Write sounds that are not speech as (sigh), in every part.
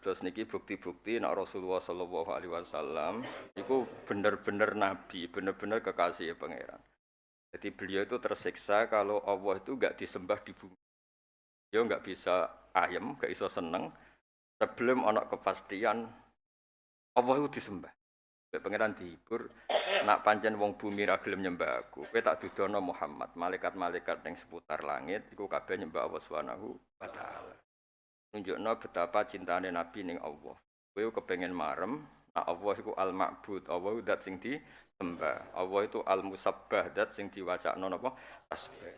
Terus niki bukti-bukti nak Rasulullah Shallallahu Alaihi Wasallam itu benar-benar nabi, benar-benar kekasih pangeran. Jadi beliau itu tersiksa kalau Allah itu nggak disembah di bumi. Dia nggak bisa ayam, nggak bisa seneng. Sebelum anak kepastian Allah itu disembah. Pangeran dihibur, nak pancen wong bumi ra gelem nyembah aku. Kowe tak dudono Muhammad, malaikat-malaikat yang seputar langit iku kabeh nyembah Allah Subhanahu wa taala nunjukno betapa cintane Nabi ning Allah. Kowe kepengen marem, nah Allah iku al ma'bud, Allah dat sing disembah. Allah itu al musabbah, dat sing diwacakno napa? Tasbih.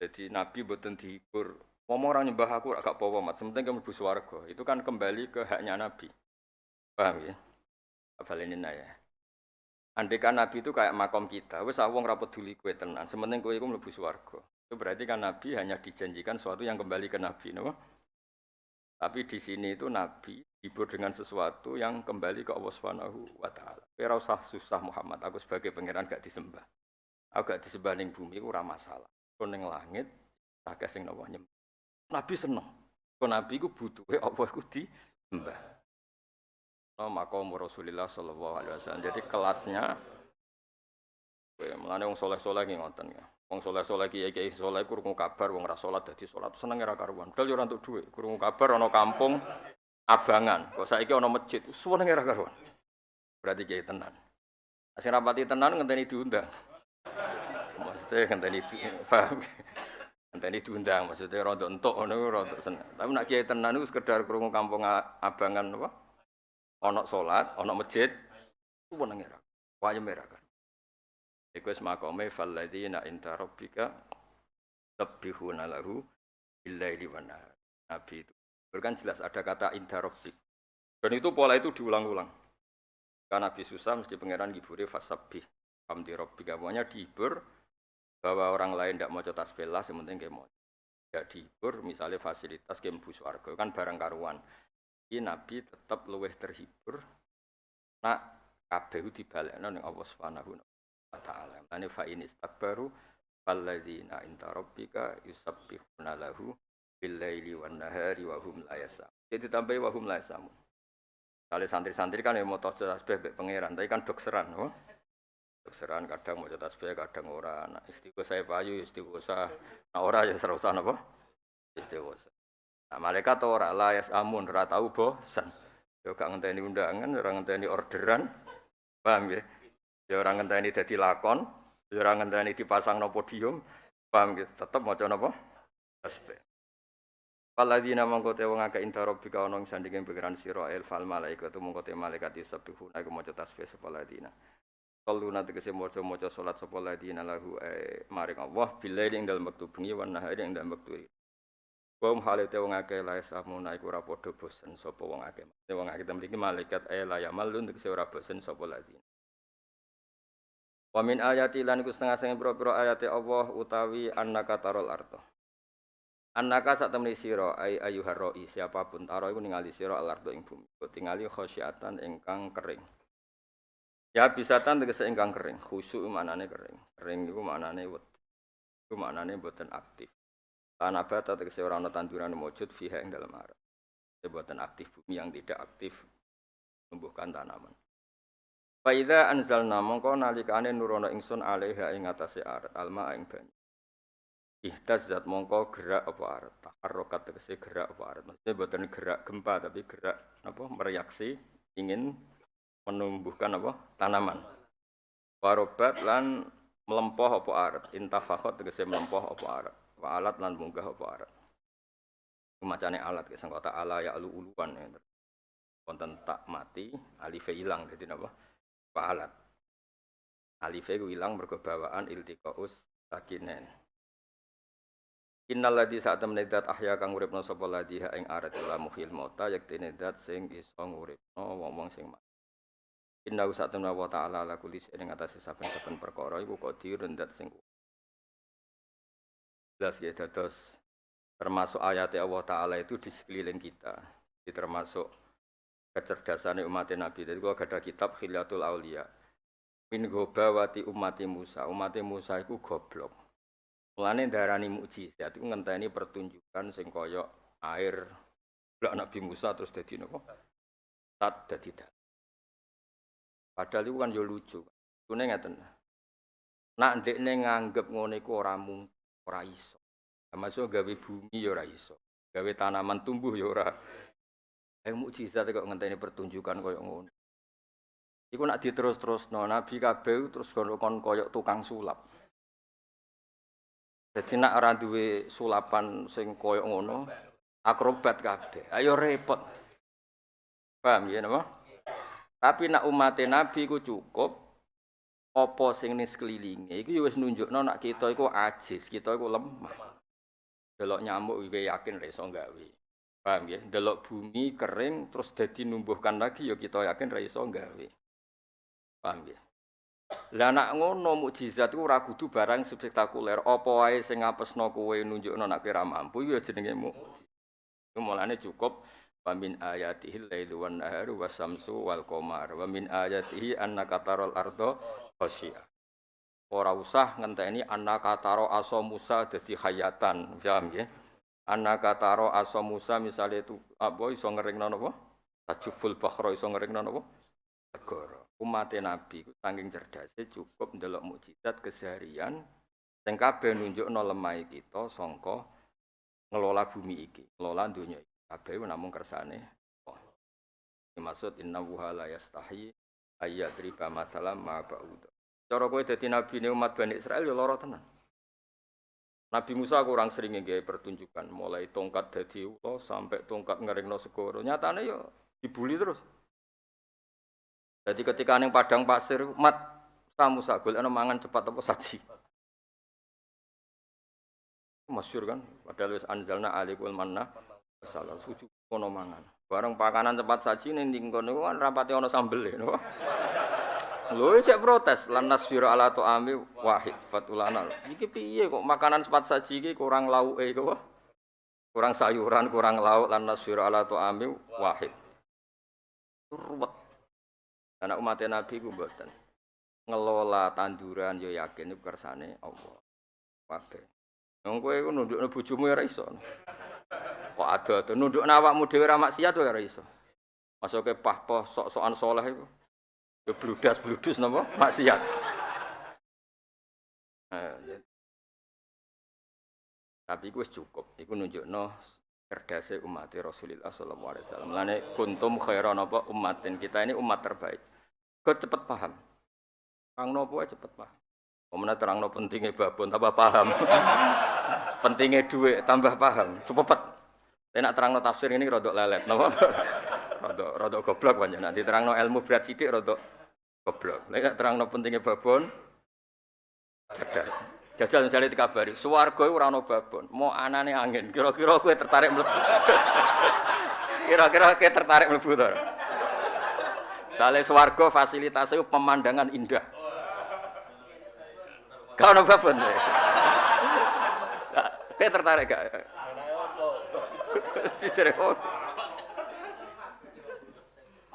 Jadi Nabi boten dihibur. Mau orang nyembah aku agak powo mat, sementing kamu mlebu swarga. Itu kan kembali ke haknya Nabi. Paham ya? Abalinin ya. Andai kan Nabi itu kayak makom kita, wes awong rapot duli kue tenan, sementing kue itu mlebu. Itu berarti kan Nabi hanya dijanjikan sesuatu yang kembali ke Nabi. No? Tapi di sini itu Nabi hibur dengan sesuatu yang kembali ke Allah Subhanahu wa taala. Usah susah Muhammad, aku sebagai pangeran gak disembah. Aku gak disembah ning bumi itu ora masalah. Kon ning langit akeh sing nawa nyembah. Nabi seneng. Kon Nabi ku butuhe Allah iku disembah. No, maka Rasulullah sallallahu alaihi wasallam. Jadi kelasnya Mulane wong soleh-soleh ngoten ya. Wong soleh-soleh kiai kiai soleh kurungu kabar wong ora salat dadi salat seneng ora karuan. Padahal yo ora entuk dhuwit. Kurungu kabar ana kampung abangan. Kok saiki ana masjid. Seneng ora karuan. Berarti kiai tenan. Sing rapati tenan ngenteni diundang. Maksudnya ngenteni paham. Ngenteni diundang maksudnya rada entuk ngono rada seneng. Tapi nak kiai tenan iku sekedar kurungu kampung abangan apa? Ana salat, ana masjid. Seneng. Wayem ora kan. Iku wis makome falladzina inta rabbika tabbihuna lahu billaili wan Nabi itu. Kan jelas ada kata inta rabbik. Dan itu pola itu diulang-ulang. Karena Nabi susah mesti pangeran gibure fasabbih hamdi rabbika. Pokoknya dihibur bahwa orang lain tidak mau cetas bela, sementing kayak mau. Ya dihibur misalnya fasilitas game bus warga kan barang karuan. Ini Nabi tetap luweh terhibur. Nak kabeh dibalekno ning Allah Subhanahu ta'ala. Mane fa in istakbaru falladzina inta rabbika yusabbihuna lahu bil laili wan nahari wa hum la yasam. Jadi tambahi wa hum la. Kali santri-santri kan yang mau tahu tasbih be pangeran, tapi kan dokseran, oh. Dokseran kadang mau tasbih, kadang ora. Nah, istiqosa saya payu, istiqosa. Nah, ora ya serausan apa? Istiqosa. Nah, malaikat ora la yasamun, ora tahu bosan. Yo gak ngenteni undangan, ora ngenteni orderan. Paham ya? Ya orang ngenteni dadi lakon, ya orang ngenteni dipasang no podium, paham gitu. Tetep maca napa? Tasbih. Paladina mongko te wong akeh inta rabbika ana ing sandinge pikiran sira el fal malaikatu mongko te malaikat yusabbihuna iku maca tasbih sapa ladina. Kaluna tegese maca-maca salat sapa ladina lahu e maring Allah billaili ing dalem wektu bengi wan nahari ing dalem wektu Wa um te wong akeh la samuna iku ora padha bosen sapa wong akeh. Wong akeh mriki malaikat e la yamalun tegese ora bosen sapa ladina. Wa min ayati lan iku setengah sing pira-pira ayate Allah utawi annaka tarol arto. Annaka sak temni sira ay ayuhar roi siapa pun taro iku ningali sira al ardo ing bumi. Tingali khosyiatan ingkang kering. Ya bisatan tegese ingkang kering. Khusyuk manane kering. Kering iku manane wet. Iku manane boten aktif. Tanabata tegese ora ana tanduran mujud fiha ing dalem arat. Boten aktif bumi yang tidak aktif tumbuhkan tanaman. Faida anzalna mongko nalikane nurono ingsun alaiha ing atase arat alma ing banyu. Ihtazzat mongko gerak apa arat. Taharrokat tegese gerak apa arat. Maksudnya buatan gerak gempa tapi gerak apa mereaksi ingin menumbuhkan apa tanaman. Warobat lan melempoh apa arat. Intafakot tegese melempoh apa arat. Wa alat lan munggah apa arat. Macane alat ke kota ala ya alu uluan ya. Konten tak mati, alife hilang jadi apa? Fa'alat. Alife ku ilang mergo bawaan iltiqaus sakinen. Innal ladzi saat temene dat ahya kang uripna sapa ladzi ing arat la muhil mauta yektene dat sing iso nguripno wong-wong sing mati. Inna saat temene wa ta'ala la kulli ing atase saben-saben perkara iku qadirun dat sing jelas ya dados termasuk ayat Allah Ta'ala itu di sekeliling kita. Jadi termasuk kecerdasan umat Nabi. Jadi gua ada kitab Khilyatul Aulia. Min gobawati umati Musa. Umat Musa itu goblok. Mulane darani mukjizat itu ngenteni pertunjukan sing air Lah Nabi Musa terus dadi napa? Tat dadi dak. Padahal itu kan yo lucu. Kune ngeten. Nak ndekne nganggep ngono iku ora mung ora iso. Masuk gawe bumi ya ora iso. Gawe tanaman tumbuh ya ora. Eh mukjizat kok ngenteni pertunjukan koyo ngono. Iku nak diterus-terus no, Nabi kabeh terus kon koyok tukang sulap. Jadi nak ora duwe sulapan sing koyok ngono, akrobat kabeh. Ayo repot. Paham ya napa? Tapi nak umat Nabi ku cukup apa sing ning sekelilinge iku ya wis nunjukno nak kita iku ajis, kita iku lemah. Delok nyamuk iki yakin ra iso gawe. Paham ya? Delok bumi kering terus dadi numbuhkan lagi ya kita yakin ra iso gawe. Paham ya? Lah nak ngono mukjizat ku ora kudu barang spektakuler. Apa wae sing ngapesno kowe nunjukno nek ora mampu ya jenenge mukjizat. Mulane cukup wa min ayatihi lailu wan naharu wasamsu wal qamar wa min ayatihi annaka ardo khasyiah. Ora usah ngenteni annaka taro aso Musa dadi hayatan, paham ya? Annaka taro aso Musa misale itu apa iso ngeringno napa? Tajuful bakhra iso ngeringno napa? Segara umat Nabi saking cerdasnya cukup ndelok mukjizat keseharian sing kabeh nunjukno lemah kita sangka ngelola bumi iki, ngelola dunia iki. Kabeh namung kersane oh. Maksud inna wuha la yastahi ayyadriba masalam ma ba'ud. Cara kowe dadi nabi umat Bani Israel ya lara tenan. Nabi Musa kurang sering nggih pertunjukan mulai tongkat dadi ula sampai tongkat ngeringno segoro. Nyatane ya dibuli terus. Jadi ketika neng padang pasir, mat kamu sagul, ana mangan cepat apa saji. Masyur kan, padahal wis anzalna alikul manna salah suju kono mangan. Bareng pakanan cepat saji ning kono kan rapate ana sambel no. Lho cek protes lan nasfiru ala ami wahid fatulana. Iki piye kok makanan cepat saji iki kurang lauke kok. Kurang sayuran, kurang lauk lan nasfiru ala ami wahid. Ruwet karena umat Nabi ku mboten. Ngelola tanduran yo yakin iku kersane Allah. Kabeh. Wong kowe iku nundukno bojomu ya ora iso. Kok ada to nundukno awakmu dhewe ora maksiat ya ora iso. Masuke pah-pah sok-sokan soleh iku. Yo bludas-bludus napa maksiat. Eh, tapi iku wis cukup. Iku nunjukno cerdasnya umat Rasulullah sallallahu alaihi wasallam. Kuntum khairan apa umatin. Kita ini umat terbaik. Kau cepat paham. Terang nopo cepat paham. Kemudian terang no pentingnya babon tambah paham. (laughs) pentingnya duit tambah paham. Cepet. Tapi nak terang no tafsir ini rodok lelet. Nopo? (laughs) rodok rodok goblok banyak. Nanti terang no ilmu berat sidik rodok goblok. Lek terang no pentingnya babon. Cerdas. Jajal misalnya dikabari, suwargo itu rano babon, mau anane angin, kira-kira gue tertarik melebu. (laughs) kira-kira gue tertarik melebu Sale swarga fasilitasnya pemandangan indah. Kau napa pun? Kayak tertarik gak? (laughs) Cicere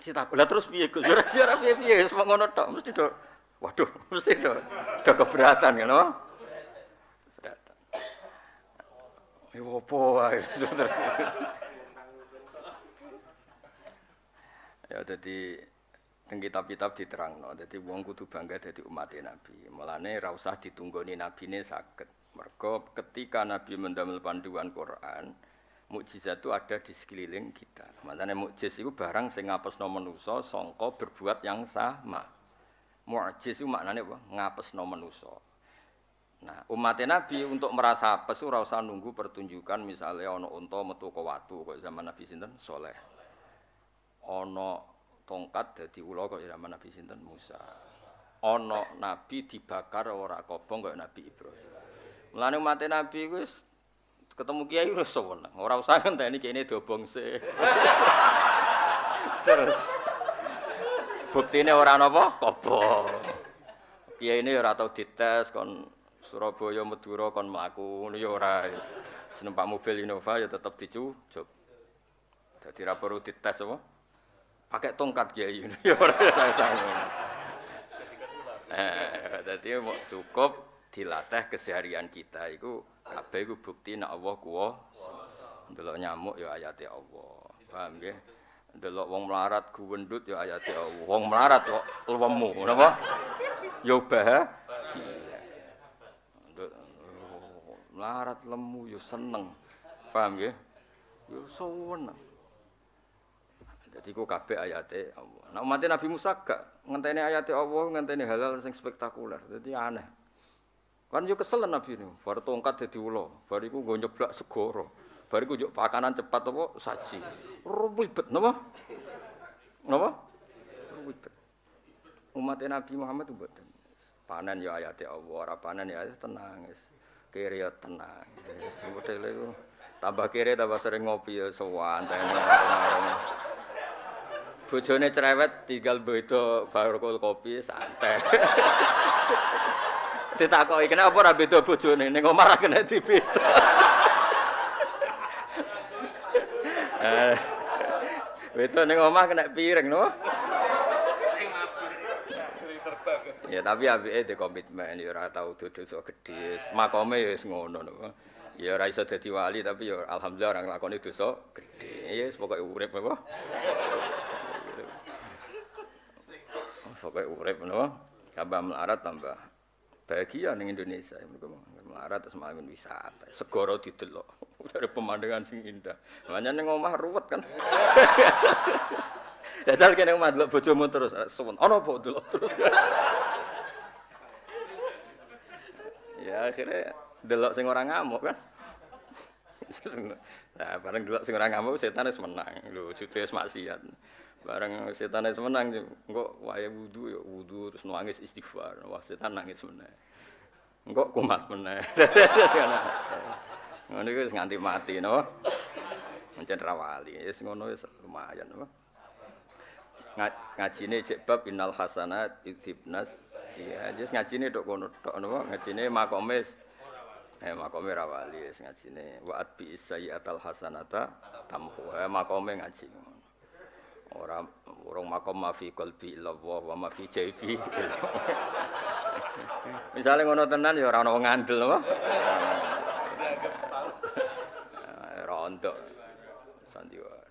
Si takut lah terus piye Gus? Ora ora piye-piye semua ngono tok mesti do. Waduh, (laughs) mesti do. Do keberatan kan, oh? (laughs) Ya opo wae. Ya jadi teng kitab-kitab diterangno. Dadi wong kudu bangga dadi umat Nabi. Mulane ra usah ditunggoni nabine saged. Mergo ketika Nabi mendamel panduan Quran, mukjizat itu ada di sekeliling kita. Makanya mukjiz itu barang sing ngapesno manusa sangka berbuat yang sama. Mukjiz itu maknanya apa? Ngapesno manusa. Nah, umat Nabi untuk merasa apes ora usah nunggu pertunjukan misalnya ana unta metu ke watu kok zaman Nabi sinten soleh. Ana tongkat dadi ula kok zaman Nabi sinten Musa. Ana nabi dibakar ora kobong kok Nabi Ibrahim. Mulane umat Nabi wis ketemu kiai wis seneng. Ora usah ngenteni kene dobongse. (laughs) Terus buktine ora napa kobong. Kiai ini ora tau dites kon Surabaya Madura kon mlaku ngono ya ora. Senumpak mobil Innova ya tetep dicucuk. Dadi ra perlu dites apa? pakai tongkat kiai (laughs) ya ora Eh, dadi cukup dilatih keseharian kita itu kabeh iku bukti nek Allah kuwasa. Ndelok nyamuk ya ayate Allah. Paham nggih? Delok wong melarat guwendut ya ayate Allah. Wong melarat kok lemu, napa? Ya bahagia. Melarat lemu ya seneng. Paham nggih? Ya seneng. Jadi ku kabeh ayate Allah. Nah umat Nabi Musa gak ngenteni ayate Allah, ngenteni halal sing spektakuler. Jadi aneh. Kan yo kesel Nabi ini, baru tongkat jadi ulo, baru iku gue nyeblak segoro, baru iku pakanan cepat apa saji, ribet, napa? Napa? Ribet. Umat Nabi Muhammad betul. Panen ya ayat Allah, ora panen ya tenang, kiri ya tenang. Sebetulnya itu tambah kiri tambah sering ngopi ya sowan. Bojone cerewet tinggal beda baru kopi santai. (laughs) ditakoki kenapa ora beda bojone ning omah ra kena dibeda. Eh. Beda ning omah kena piring no. Ya tapi apike di komitmen ya ora tau dosa gedhe. Makome ya wis ngono no. Ya ora iso dadi wali tapi ya alhamdulillah orang lakoni dosa gedhe. Ya wis pokoke urip apa. Pokoke urip no. Tambah melarat tambah bahagia ning Indonesia. Mereka melarat terus malah wisata. Segoro didelok. (laughs) Dari pemandangan sing indah. Makanya ning omah ruwet kan? (laughs) Dadal kene omah delok bojomu terus suwun. Ana apa delok terus? (laughs) Ya akhirnya delok sing ora ngamuk kan? Nah bareng delok sing ora ngamuk setan wis menang. Lho jute wis maksiat Barang setan itu menang, kok waya wudhu ya wudhu terus nangis istighfar. Wah setan nangis menang. Kok kumat menang. (laughs) Ngono iku nganti mati no. Mencen rawali, wis ngono wis lumayan no. Ngajine cek bab innal hasanat ibnas. Iya, wis ngajine tok kono tok no. Ngajine makomis. Eh makome rawali wis ngajine wa at bi sayyatal hasanata tamhu. Eh makome ngaji. ora urung makom mafi qalbi illallah wa ma fi jaibi (laughs) misale ngono tenan ya ora ana ngandel apa ora ndak sandiwara